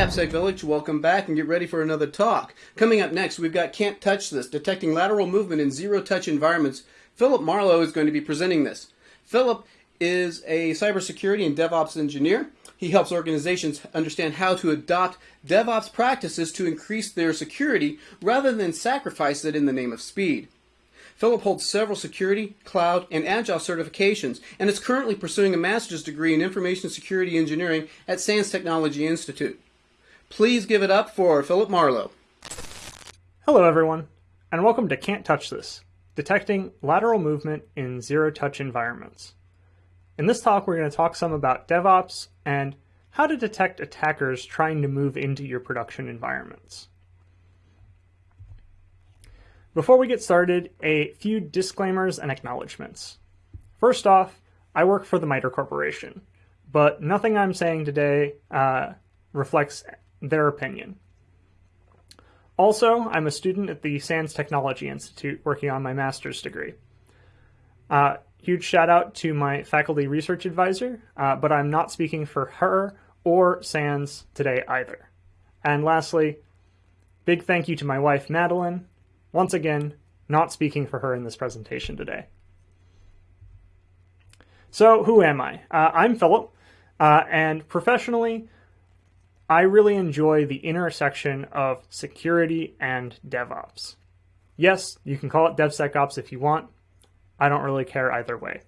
AppSec Village, welcome back and get ready for another talk. Coming up next, we've got Can't Touch This, Detecting Lateral Movement in Zero Touch Environments. Philip Marlowe is going to be presenting this. Philip is a cybersecurity and DevOps engineer. He helps organizations understand how to adopt DevOps practices to increase their security rather than sacrifice it in the name of speed. Philip holds several security, cloud, and agile certifications and is currently pursuing a master's degree in information security engineering at SANS Technology Institute. Please give it up for Philip Marlowe. Hello, everyone, and welcome to Can't Touch This Detecting Lateral Movement in Zero Touch Environments. In this talk, we're going to talk some about DevOps and how to detect attackers trying to move into your production environments. Before we get started, a few disclaimers and acknowledgments. First off, I work for the MITRE Corporation, but nothing I'm saying today uh, reflects their opinion. Also, I'm a student at the SANS Technology Institute working on my master's degree. Uh, huge shout out to my faculty research advisor, uh, but I'm not speaking for her or SANS today either. And lastly, big thank you to my wife, Madeline, once again, not speaking for her in this presentation today. So, who am I? Uh, I'm Philip, uh, and professionally, I really enjoy the intersection of security and DevOps. Yes, you can call it DevSecOps if you want. I don't really care either way.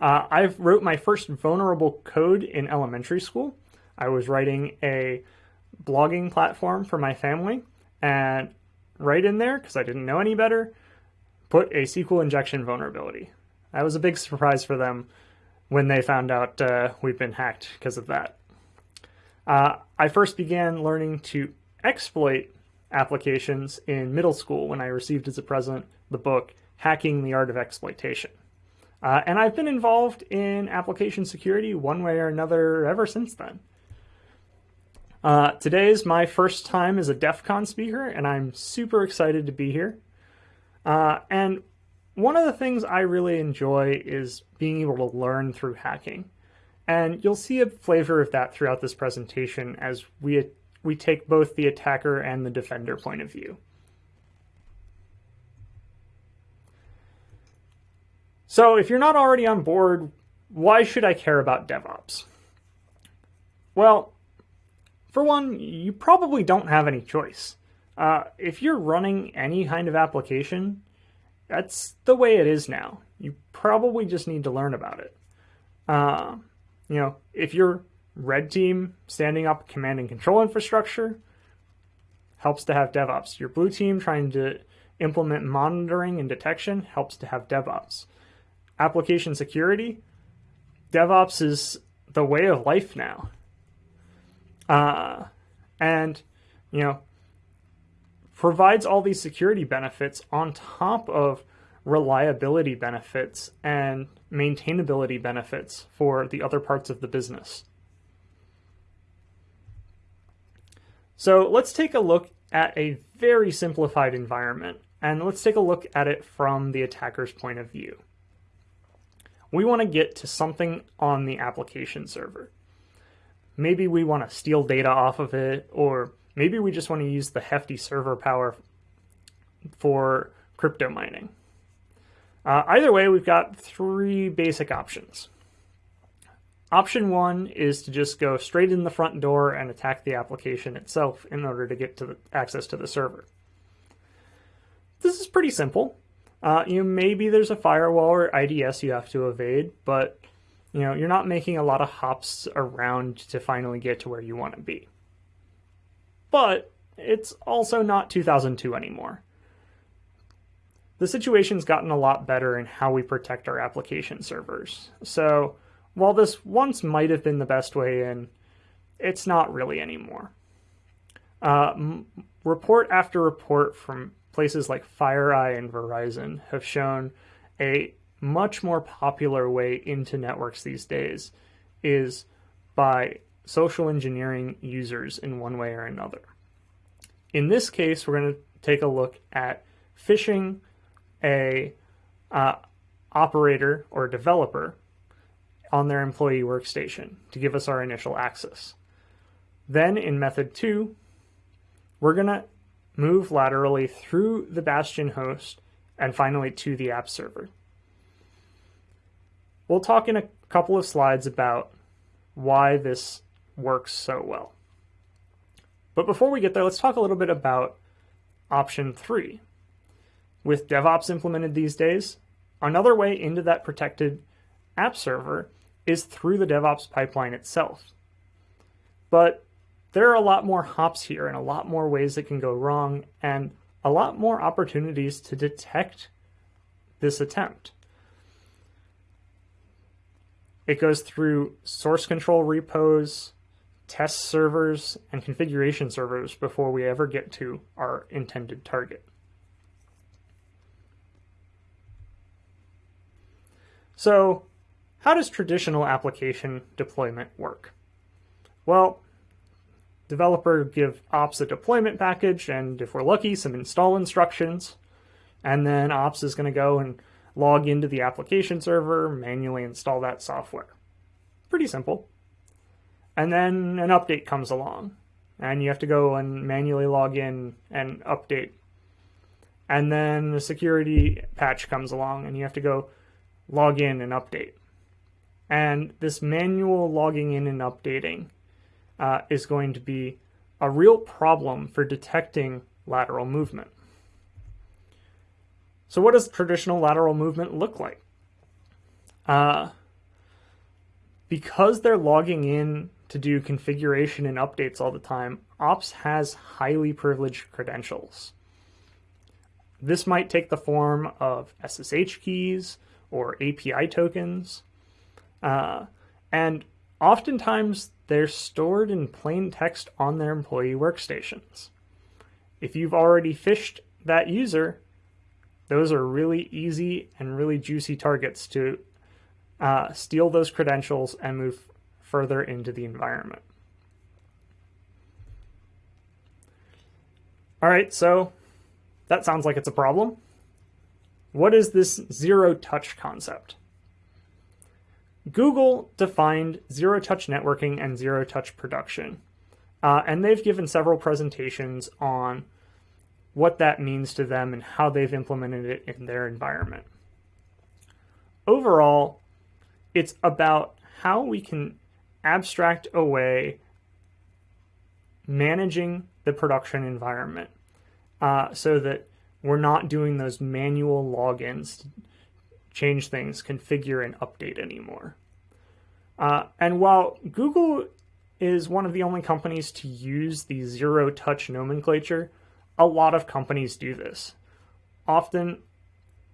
Uh, I've wrote my first vulnerable code in elementary school. I was writing a blogging platform for my family, and right in there, because I didn't know any better, put a SQL injection vulnerability. That was a big surprise for them when they found out uh, we've been hacked because of that. Uh, I first began learning to exploit applications in middle school when I received as a present the book Hacking the Art of Exploitation. Uh, and I've been involved in application security one way or another ever since then. Uh, today is my first time as a DEF CON speaker, and I'm super excited to be here. Uh, and one of the things I really enjoy is being able to learn through hacking. And you'll see a flavor of that throughout this presentation as we, we take both the attacker and the defender point of view. So if you're not already on board, why should I care about DevOps? Well, for one, you probably don't have any choice. Uh, if you're running any kind of application, that's the way it is now. You probably just need to learn about it. Uh, you know, if you're red team standing up command and control infrastructure, helps to have DevOps. Your blue team trying to implement monitoring and detection helps to have DevOps. Application security, DevOps is the way of life now. Uh, and, you know, provides all these security benefits on top of reliability benefits and maintainability benefits for the other parts of the business. So let's take a look at a very simplified environment, and let's take a look at it from the attacker's point of view. We want to get to something on the application server maybe we want to steal data off of it, or maybe we just want to use the hefty server power for crypto mining. Uh, either way, we've got three basic options. Option one is to just go straight in the front door and attack the application itself in order to get to the access to the server. This is pretty simple. Uh, you know, maybe there's a firewall or IDS you have to evade, but you know, you're not making a lot of hops around to finally get to where you want to be. But it's also not 2002 anymore. The situation's gotten a lot better in how we protect our application servers. So while this once might have been the best way in, it's not really anymore. Uh, report after report from places like FireEye and Verizon have shown a much more popular way into networks these days is by social engineering users in one way or another. In this case, we're going to take a look at phishing a uh, operator or developer on their employee workstation to give us our initial access. Then in method two, we're to move laterally through the Bastion host and finally to the app server. We'll talk in a couple of slides about why this works so well. But before we get there, let's talk a little bit about option three. With DevOps implemented these days, another way into that protected app server is through the DevOps pipeline itself. But there are a lot more hops here and a lot more ways that can go wrong and a lot more opportunities to detect this attempt. It goes through source control repos, test servers, and configuration servers before we ever get to our intended target. So, how does traditional application deployment work? Well, developer give ops a deployment package, and if we're lucky, some install instructions. And then ops is going to go and log into the application server, manually install that software. Pretty simple. And then an update comes along, and you have to go and manually log in and update. And then the security patch comes along, and you have to go log in and update. And this manual logging in and updating uh, is going to be a real problem for detecting lateral movement. So, what does traditional lateral movement look like? Uh, because they're logging in to do configuration and updates all the time, Ops has highly privileged credentials. This might take the form of SSH keys or API tokens, uh, and oftentimes they're stored in plain text on their employee workstations. If you've already phished that user, those are really easy and really juicy targets to uh, steal those credentials and move further into the environment. All right, so that sounds like it's a problem. What is this zero touch concept? Google defined zero touch networking and zero touch production, uh, and they've given several presentations on what that means to them and how they've implemented it in their environment. Overall, it's about how we can abstract away managing the production environment uh, so that we're not doing those manual logins to change things, configure, and update anymore. Uh, and while Google is one of the only companies to use the zero touch nomenclature, a lot of companies do this. Often,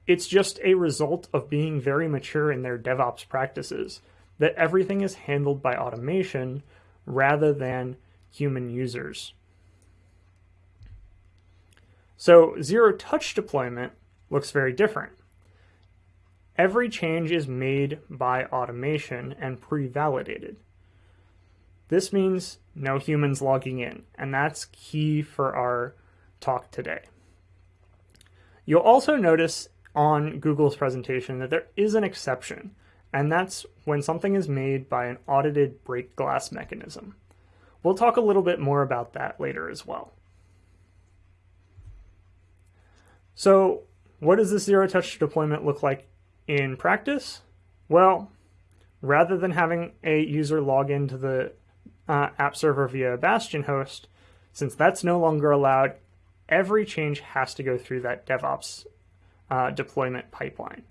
it's just a result of being very mature in their DevOps practices that everything is handled by automation rather than human users. So, zero touch deployment looks very different. Every change is made by automation and pre validated. This means no humans logging in, and that's key for our talk today. You'll also notice on Google's presentation that there is an exception, and that's when something is made by an audited break glass mechanism. We'll talk a little bit more about that later as well. So, what does this zero touch deployment look like in practice? Well, rather than having a user log into the uh, app server via Bastion host, since that's no longer allowed, every change has to go through that DevOps uh, deployment pipeline.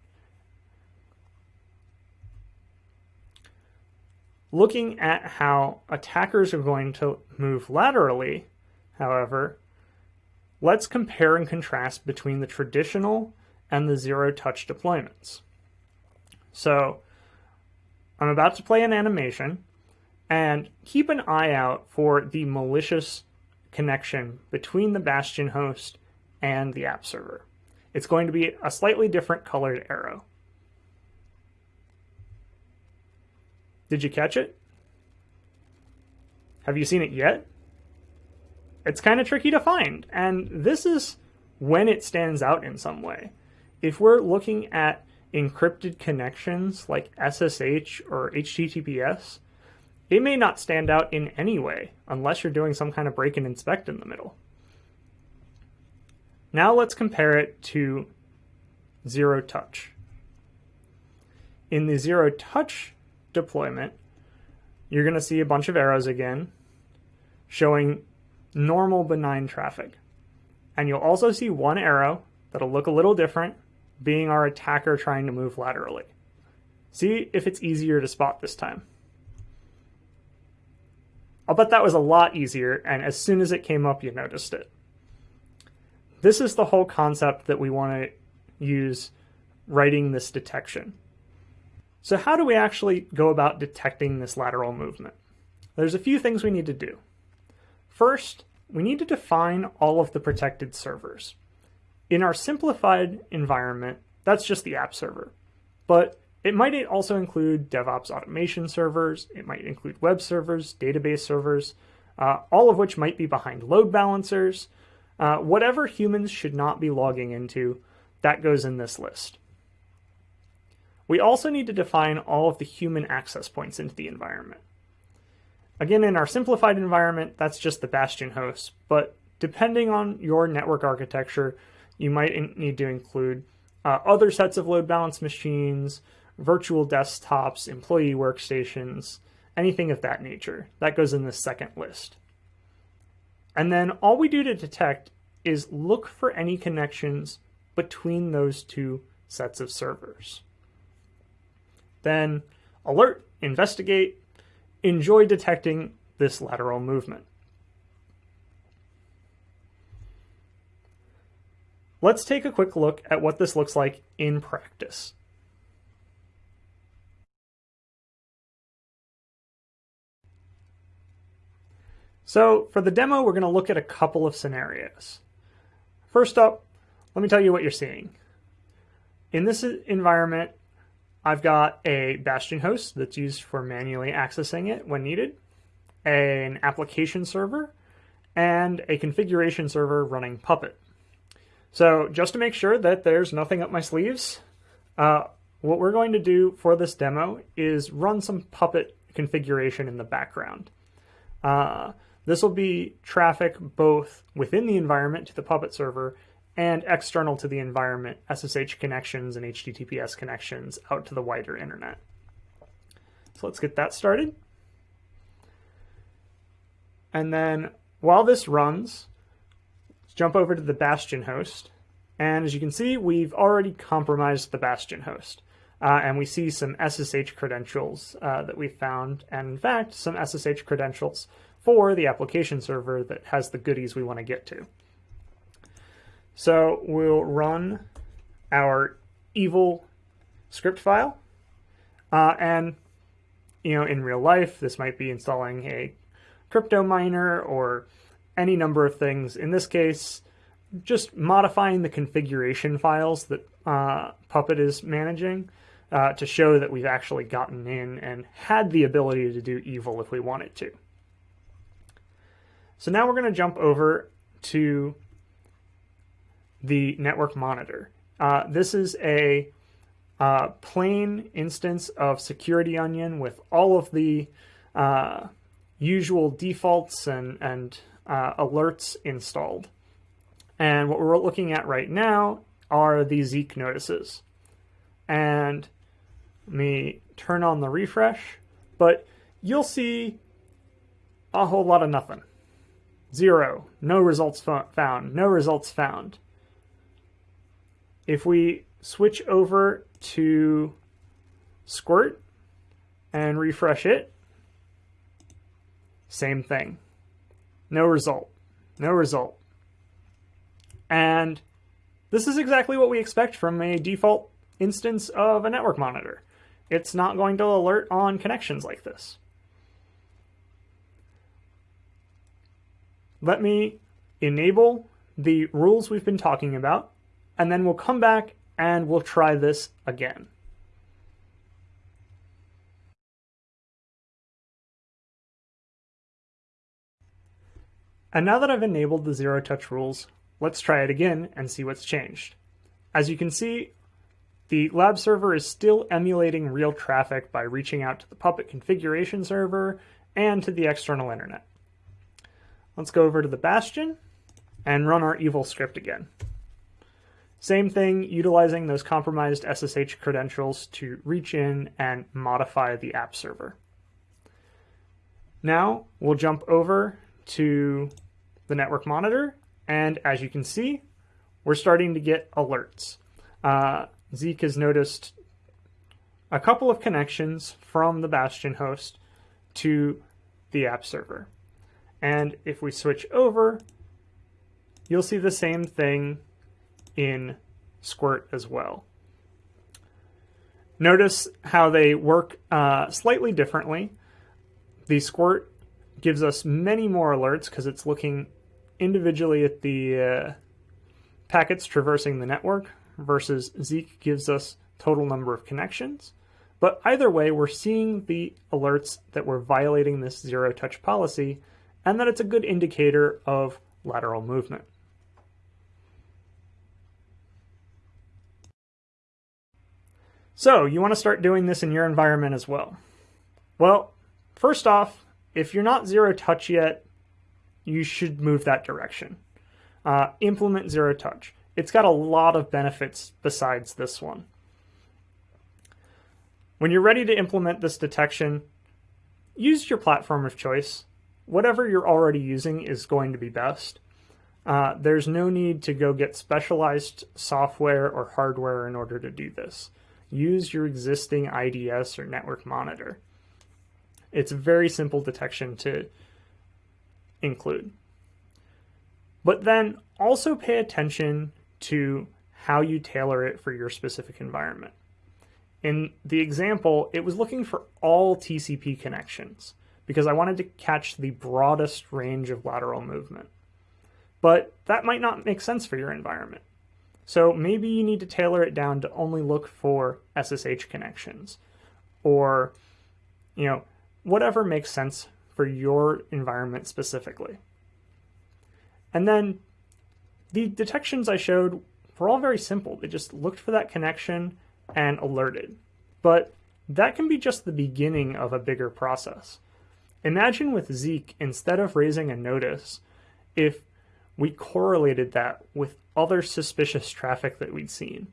Looking at how attackers are going to move laterally, however, let's compare and contrast between the traditional and the zero touch deployments. So I'm about to play an animation and keep an eye out for the malicious connection between the Bastion host and the app server. It's going to be a slightly different colored arrow. Did you catch it? Have you seen it yet? It's kind of tricky to find, and this is when it stands out in some way. If we're looking at encrypted connections like SSH or HTTPS, it may not stand out in any way unless you're doing some kind of break and inspect in the middle. Now let's compare it to zero touch. In the zero touch deployment, you're going to see a bunch of arrows again showing normal benign traffic. And you'll also see one arrow that'll look a little different being our attacker trying to move laterally. See if it's easier to spot this time. I'll bet that was a lot easier, and as soon as it came up, you noticed it. This is the whole concept that we want to use writing this detection. So how do we actually go about detecting this lateral movement? There's a few things we need to do. First, we need to define all of the protected servers. In our simplified environment, that's just the app server. But it might also include DevOps automation servers, it might include web servers, database servers, uh, all of which might be behind load balancers. Uh, whatever humans should not be logging into, that goes in this list. We also need to define all of the human access points into the environment. Again, in our simplified environment, that's just the Bastion host, but depending on your network architecture, you might need to include uh, other sets of load balance machines, virtual desktops, employee workstations, anything of that nature. That goes in the second list. And then all we do to detect is look for any connections between those two sets of servers. Then alert, investigate, enjoy detecting this lateral movement. Let's take a quick look at what this looks like in practice. So for the demo, we're going to look at a couple of scenarios. First up, let me tell you what you're seeing. In this environment, I've got a Bastion host that's used for manually accessing it when needed, an application server, and a configuration server running Puppet. So just to make sure that there's nothing up my sleeves, uh, what we're going to do for this demo is run some Puppet configuration in the background. Uh, this will be traffic both within the environment to the Puppet server and external to the environment, SSH connections and HTTPS connections out to the wider internet. So let's get that started. And then while this runs, let's jump over to the Bastion host. And as you can see, we've already compromised the Bastion host. Uh, and we see some SSH credentials uh, that we found, and in fact, some SSH credentials for the application server that has the goodies we want to get to. So we'll run our evil script file. Uh, and, you know, in real life, this might be installing a crypto miner or any number of things. In this case, just modifying the configuration files that uh, Puppet is managing uh, to show that we've actually gotten in and had the ability to do evil if we wanted to. So now we're going to jump over to the network monitor. Uh, this is a uh, plain instance of Security Onion with all of the uh, usual defaults and, and uh, alerts installed. And what we're looking at right now are the Zeek notices. And let me turn on the refresh, but you'll see a whole lot of nothing. Zero. No results found. No results found. If we switch over to Squert and refresh it, same thing. No result. No result. And this is exactly what we expect from a default instance of a network monitor. It's not going to alert on connections like this. let me enable the rules we've been talking about, and then we'll come back and we'll try this again. And now that I've enabled the zero touch rules, let's try it again and see what's changed. As you can see, the lab server is still emulating real traffic by reaching out to the Puppet configuration server and to the external internet. Let's go over to the Bastion and run our evil script again. Same thing, utilizing those compromised SSH credentials to reach in and modify the app server. Now we'll jump over to the network monitor, and as you can see, we're starting to get alerts. Uh, Zeek has noticed a couple of connections from the Bastion host to the app server. And if we switch over, you'll see the same thing in Squert as well. Notice how they work uh, slightly differently. The Squert gives us many more alerts because it's looking individually at the uh, packets traversing the network versus Zeek gives us total number of connections. But either way, we're seeing the alerts that we're violating this zero touch policy and that it's a good indicator of lateral movement. So, you want to start doing this in your environment as well. Well, first off, if you're not zero touch yet, you should move that direction. Uh, implement zero touch. It's got a lot of benefits besides this one. When you're ready to implement this detection, use your platform of choice. Whatever you're already using is going to be best. Uh, there's no need to go get specialized software or hardware in order to do this use your existing IDS or network monitor. It's a very simple detection to include. But then also pay attention to how you tailor it for your specific environment. In the example, it was looking for all TCP connections because I wanted to catch the broadest range of lateral movement. But that might not make sense for your environment. So maybe you need to tailor it down to only look for SSH connections or, you know, whatever makes sense for your environment specifically. And then the detections I showed were all very simple. They just looked for that connection and alerted. But that can be just the beginning of a bigger process. Imagine with Zeek, instead of raising a notice, if we correlated that with other suspicious traffic that we'd seen,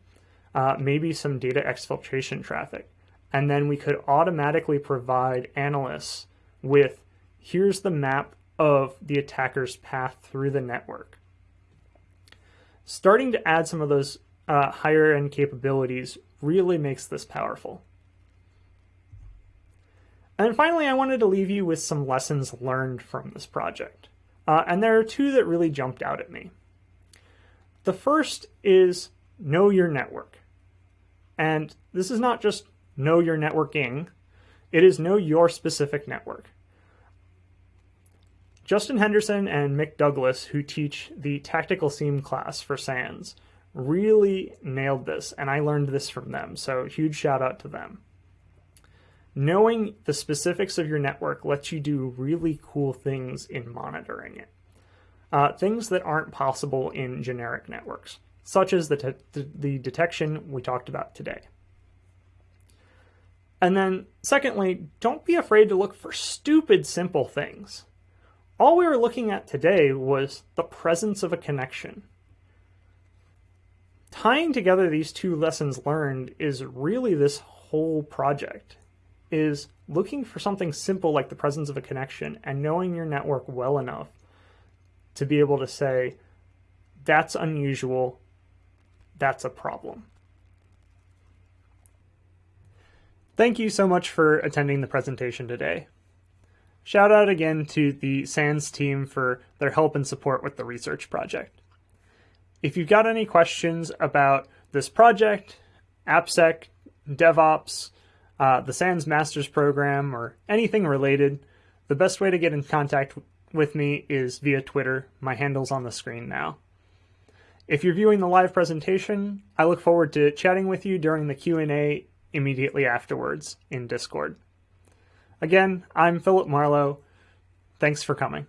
uh, maybe some data exfiltration traffic. And then we could automatically provide analysts with here's the map of the attacker's path through the network. Starting to add some of those uh, higher end capabilities really makes this powerful. And finally, I wanted to leave you with some lessons learned from this project. Uh, and there are two that really jumped out at me. The first is know your network. And this is not just know your networking, it is know your specific network. Justin Henderson and Mick Douglas, who teach the Tactical SIEM class for SANS, really nailed this, and I learned this from them, so huge shout out to them. Knowing the specifics of your network lets you do really cool things in monitoring it uh, things that aren't possible in generic networks, such as the, the detection we talked about today. And then, secondly, don't be afraid to look for stupid simple things. All we were looking at today was the presence of a connection. Tying together these two lessons learned is really this whole project is looking for something simple like the presence of a connection and knowing your network well enough to be able to say, that's unusual, that's a problem. Thank you so much for attending the presentation today. Shout out again to the SANS team for their help and support with the research project. If you've got any questions about this project, AppSec, DevOps, uh, the SANS Masters program, or anything related, the best way to get in contact with me is via Twitter. My handle's on the screen now. If you're viewing the live presentation, I look forward to chatting with you during the Q&A immediately afterwards in Discord. Again, I'm Philip Marlowe. Thanks for coming.